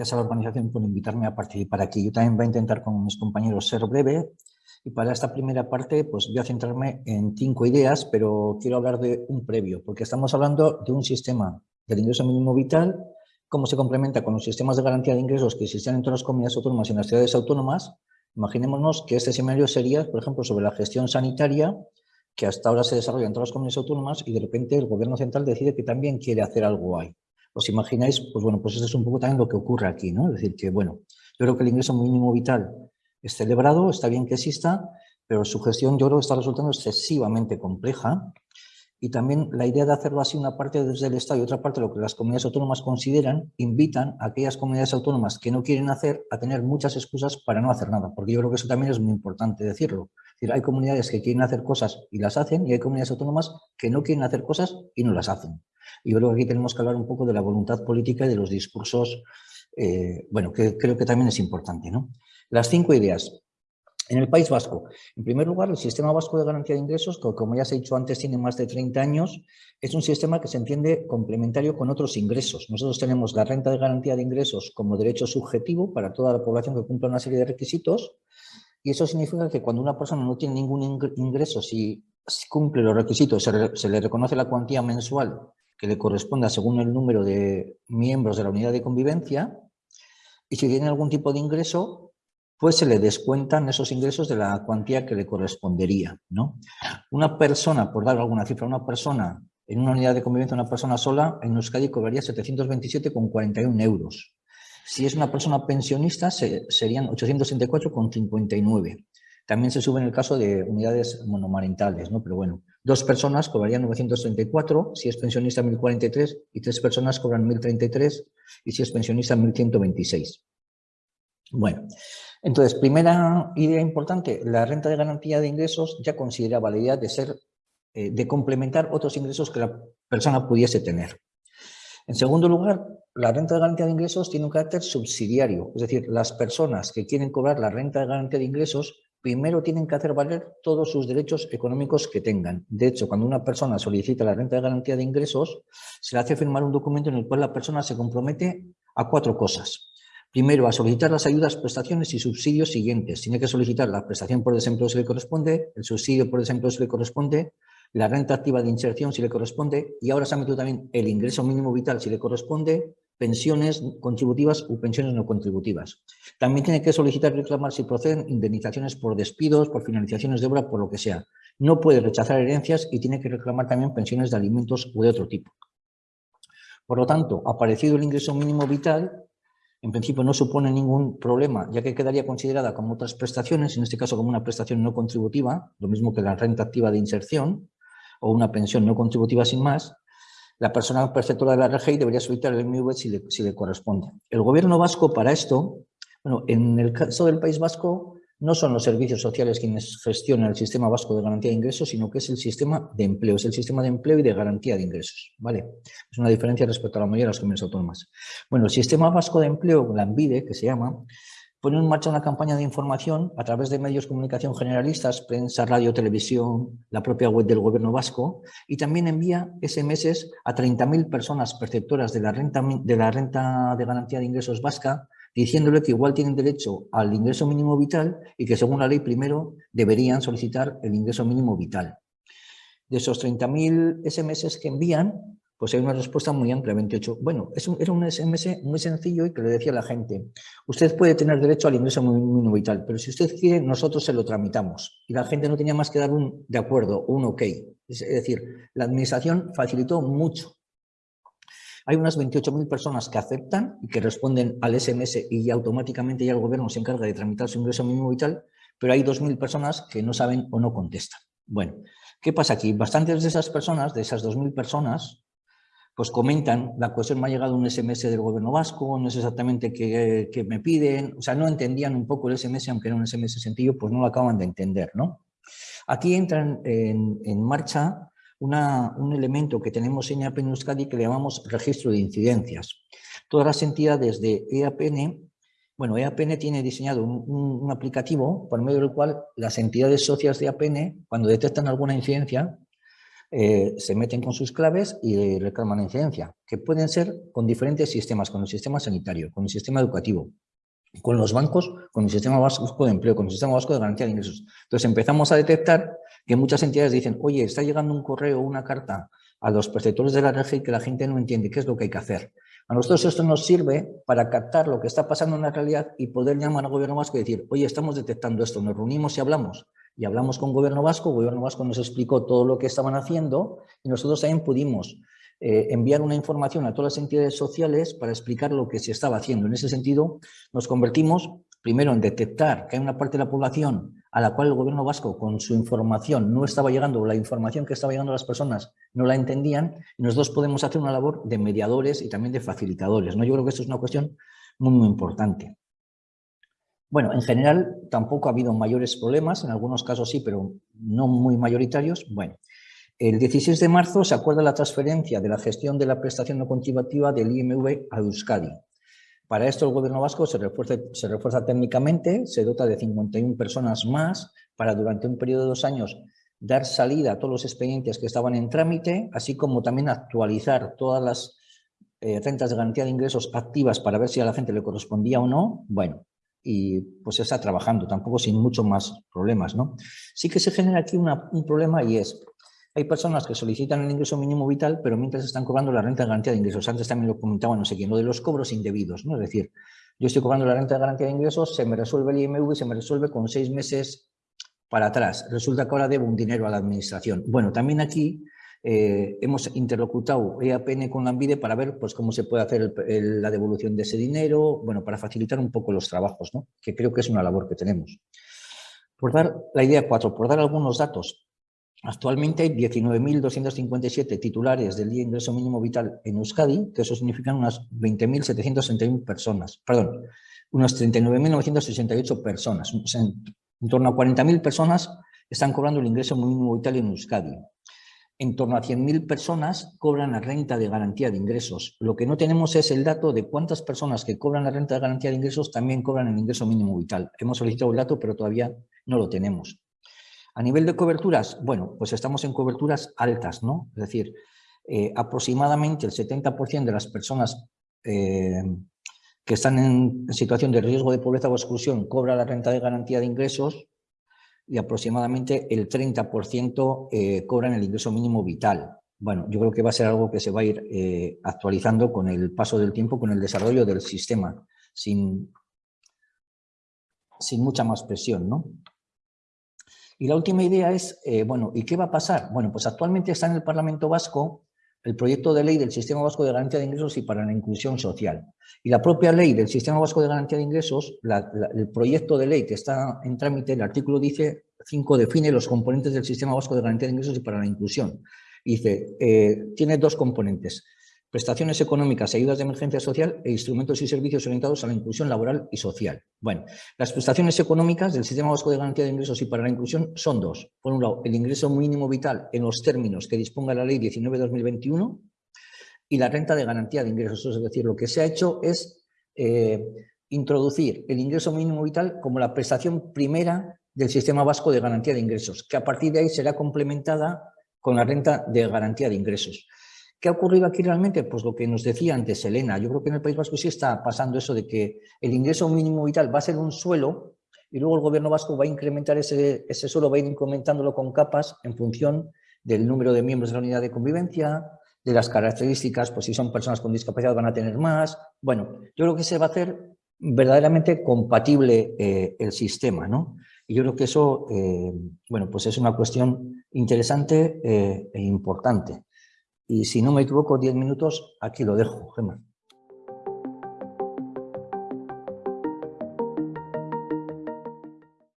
gracias a la organización por invitarme a participar aquí. Yo también voy a intentar con mis compañeros ser breve y para esta primera parte pues voy a centrarme en cinco ideas, pero quiero hablar de un previo, porque estamos hablando de un sistema del ingreso mínimo vital, cómo se complementa con los sistemas de garantía de ingresos que existen en todas las comunidades autónomas y en las ciudades autónomas. Imaginémonos que este escenario sería, por ejemplo, sobre la gestión sanitaria, que hasta ahora se desarrolla en todas las comunidades autónomas y de repente el gobierno central decide que también quiere hacer algo ahí. ¿Os imagináis? Pues bueno, pues esto es un poco también lo que ocurre aquí, ¿no? Es decir, que bueno, yo creo que el ingreso mínimo vital es celebrado, está bien que exista, pero su gestión yo creo que está resultando excesivamente compleja y también la idea de hacerlo así, una parte desde el Estado y otra parte lo que las comunidades autónomas consideran, invitan a aquellas comunidades autónomas que no quieren hacer a tener muchas excusas para no hacer nada, porque yo creo que eso también es muy importante decirlo. Es decir, hay comunidades que quieren hacer cosas y las hacen y hay comunidades autónomas que no quieren hacer cosas y no las hacen. Y yo creo que aquí tenemos que hablar un poco de la voluntad política y de los discursos, eh, bueno, que creo que también es importante. ¿no? Las cinco ideas. En el País Vasco, en primer lugar, el Sistema Vasco de Garantía de Ingresos, que como ya se ha dicho antes, tiene más de 30 años, es un sistema que se entiende complementario con otros ingresos. Nosotros tenemos la renta de garantía de ingresos como derecho subjetivo para toda la población que cumpla una serie de requisitos, y eso significa que cuando una persona no tiene ningún ingreso, si, cumple los requisitos, se, le reconoce la cuantía mensual que le corresponda según el número de miembros de la unidad de convivencia, y si tiene algún tipo de ingreso, pues se le descuentan esos ingresos de la cuantía que le correspondería. ¿no? Una persona, por dar alguna cifra, una persona en una unidad de convivencia, una persona sola, en Euskadi cobraría 727,41 euros. Si es una persona pensionista, serían 864,59. También se sube en el caso de unidades monomarentales, ¿no? pero bueno, dos personas cobrarían 934, si es pensionista 1043, y tres personas cobran 1033, y si es pensionista 1126. Bueno, entonces, primera idea importante, la renta de garantía de ingresos ya consideraba la de ser, eh, de complementar otros ingresos que la persona pudiese tener. En segundo lugar, la renta de garantía de ingresos tiene un carácter subsidiario, es decir, las personas que quieren cobrar la renta de garantía de ingresos primero tienen que hacer valer todos sus derechos económicos que tengan. De hecho, cuando una persona solicita la renta de garantía de ingresos, se le hace firmar un documento en el cual la persona se compromete a cuatro cosas. Primero, a solicitar las ayudas, prestaciones y subsidios siguientes. Tiene que solicitar la prestación por desempleo si le corresponde, el subsidio por desempleo si le corresponde, la renta activa de inserción si le corresponde y ahora se ha metido también el ingreso mínimo vital si le corresponde, pensiones contributivas u pensiones no contributivas. También tiene que solicitar y reclamar si proceden indemnizaciones por despidos, por finalizaciones de obra, por lo que sea. No puede rechazar herencias y tiene que reclamar también pensiones de alimentos u de otro tipo. Por lo tanto, aparecido el ingreso mínimo vital, en principio no supone ningún problema, ya que quedaría considerada como otras prestaciones, en este caso como una prestación no contributiva, lo mismo que la renta activa de inserción o una pensión no contributiva sin más, la persona perceptora de la RGI debería solicitar el MV si le, si le corresponde. El gobierno vasco para esto, bueno, en el caso del País Vasco, no son los servicios sociales quienes gestionan el sistema vasco de garantía de ingresos, sino que es el sistema de empleo, es el sistema de empleo y de garantía de ingresos, ¿vale? Es una diferencia respecto a la mayoría de las comunidades autónomas. Bueno, el sistema vasco de empleo, la ANVIDE, que se llama, pone en marcha una campaña de información a través de medios de comunicación generalistas, prensa, radio, televisión, la propia web del gobierno vasco, y también envía SMS a 30.000 personas perceptoras de la, renta, de la renta de garantía de ingresos vasca, diciéndole que igual tienen derecho al ingreso mínimo vital y que según la ley primero deberían solicitar el ingreso mínimo vital. De esos 30.000 SMS que envían, pues hay una respuesta muy amplia, 28. Bueno, es era un SMS muy sencillo y que le decía a la gente, usted puede tener derecho al ingreso mínimo vital, pero si usted quiere, nosotros se lo tramitamos. Y la gente no tenía más que dar un de acuerdo, un ok. Es decir, la administración facilitó mucho hay unas 28.000 personas que aceptan y que responden al SMS y automáticamente ya el gobierno se encarga de tramitar su ingreso mínimo vital, pero hay 2.000 personas que no saben o no contestan. Bueno, ¿qué pasa aquí? Bastantes de esas personas, de esas 2.000 personas, pues comentan, la cuestión me ha llegado un SMS del gobierno vasco, no sé exactamente qué, me piden, o sea, no entendían un poco el SMS, aunque era un SMS sencillo, pues no lo acaban de entender, ¿no? Aquí entran en, en marcha un elemento que tenemos en EAPN Euskadi que le llamamos registro de incidencias. Todas las entidades de EAPN, bueno, EAPN tiene diseñado un, aplicativo por medio del cual las entidades socias de EAPN, cuando detectan alguna incidencia, eh, se meten con sus claves y reclaman incidencia, que pueden ser con diferentes sistemas, con el sistema sanitario, con el sistema educativo, con los bancos, con el sistema vasco de empleo, con el sistema vasco de garantía de ingresos. Entonces empezamos a detectar que muchas entidades dicen, oye, está llegando un correo o una carta a los perceptores de la RGI que la gente no entiende qué es lo que hay que hacer. A nosotros esto nos sirve para captar lo que está pasando en la realidad y poder llamar al gobierno vasco y decir, oye, estamos detectando esto, nos reunimos y hablamos. Y hablamos con gobierno vasco, gobierno vasco nos explicó todo lo que estaban haciendo y nosotros también pudimos eh, enviar una información a todas las entidades sociales para explicar lo que se estaba haciendo. En ese sentido, nos convertimos primero en detectar que hay una parte de la población a la cual el gobierno vasco con su información no estaba llegando, la información que estaba llegando a las personas no la entendían, y nosotros podemos hacer una labor de mediadores y también de facilitadores. ¿no? Yo creo que esto es una cuestión muy, muy importante. Bueno, en general tampoco ha habido mayores problemas, en algunos casos sí, pero no muy mayoritarios. Bueno, el 16 de marzo se acuerda la transferencia de la gestión de la prestación no contributiva del IMV a Euskadi. Para esto el gobierno vasco se refuerza, se refuerza técnicamente, se dota de 51 personas más para durante un periodo de dos años dar salida a todos los expedientes que estaban en trámite, así como también actualizar todas las eh, rentas de garantía de ingresos activas para ver si a la gente le correspondía o no. Bueno, y pues está trabajando, tampoco sin mucho más problemas. ¿no? Sí que se genera aquí un problema y es, hay personas que solicitan el ingreso mínimo vital, pero mientras están cobrando la renta de garantía de ingresos. Antes también lo comentaba no sé quién, lo de los cobros indebidos. ¿no? Es decir, yo estoy cobrando la renta de garantía de ingresos, se me resuelve el IMV se me resuelve con seis meses para atrás. Resulta que ahora debo un dinero a la administración. Bueno, también aquí eh, hemos interlocutado EAPN con la ANVIDE para ver pues, cómo se puede hacer la devolución de ese dinero, bueno, para facilitar un poco los trabajos, ¿no? que creo que es una labor que tenemos. Por dar la idea cuatro, por dar algunos datos, Actualmente hay 19.257 titulares del día de ingreso mínimo vital en Euskadi, que eso significa unas 20.761 personas, perdón, unas 39.968 personas. en, torno a 40.000 personas están cobrando el ingreso mínimo vital en Euskadi. En torno a 100.000 personas cobran la renta de garantía de ingresos. Lo que no tenemos es el dato de cuántas personas que cobran la renta de garantía de ingresos también cobran el ingreso mínimo vital. Hemos solicitado el dato, pero todavía no lo tenemos. A nivel de coberturas, bueno, pues estamos en coberturas altas, ¿no? Es decir, eh, aproximadamente el 70% de las personas eh, que están en situación de riesgo de pobreza o exclusión cobra la renta de garantía de ingresos y aproximadamente el 30% eh, cobran el ingreso mínimo vital. Bueno, yo creo que va a ser algo que se va a ir actualizando con el paso del tiempo, con el desarrollo del sistema, sin, sin mucha más presión, ¿no? Y la última idea es, eh, bueno, ¿y qué va a pasar? Bueno, pues actualmente está en el Parlamento Vasco el proyecto de ley del Sistema Vasco de Garantía de Ingresos y para la Inclusión Social. Y la propia ley del Sistema Vasco de Garantía de Ingresos, el proyecto de ley que está en trámite, el artículo dice 5 define los componentes del Sistema Vasco de Garantía de Ingresos y para la Inclusión. Dice, eh, tiene dos componentes, prestaciones económicas, ayudas de emergencia social e instrumentos y servicios orientados a la inclusión laboral y social. Bueno, las prestaciones económicas del Sistema Vasco de Garantía de Ingresos y para la inclusión son dos. Por un lado, el ingreso mínimo vital en los términos que disponga la Ley 19-2021 y la renta de garantía de ingresos. Es decir, lo que se ha hecho es eh, introducir el ingreso mínimo vital como la prestación primera del Sistema Vasco de Garantía de Ingresos, que a partir de ahí será complementada con la renta de garantía de ingresos. ¿Qué ha ocurrido aquí realmente? Pues lo que nos decía antes Elena. Yo creo que en el País Vasco sí está pasando eso de que el ingreso mínimo vital va a ser un suelo y luego el gobierno vasco va a incrementar ese, suelo, va a ir incrementándolo con capas en función del número de miembros de la unidad de convivencia, de las características, pues si son personas con discapacidad van a tener más. Bueno, yo creo que se va a hacer verdaderamente compatible eh, el sistema, ¿no? Y yo creo que eso, eh, bueno, pues es una cuestión interesante eh, e importante. Y si no me equivoco, 10 minutos, aquí lo dejo, Gemma.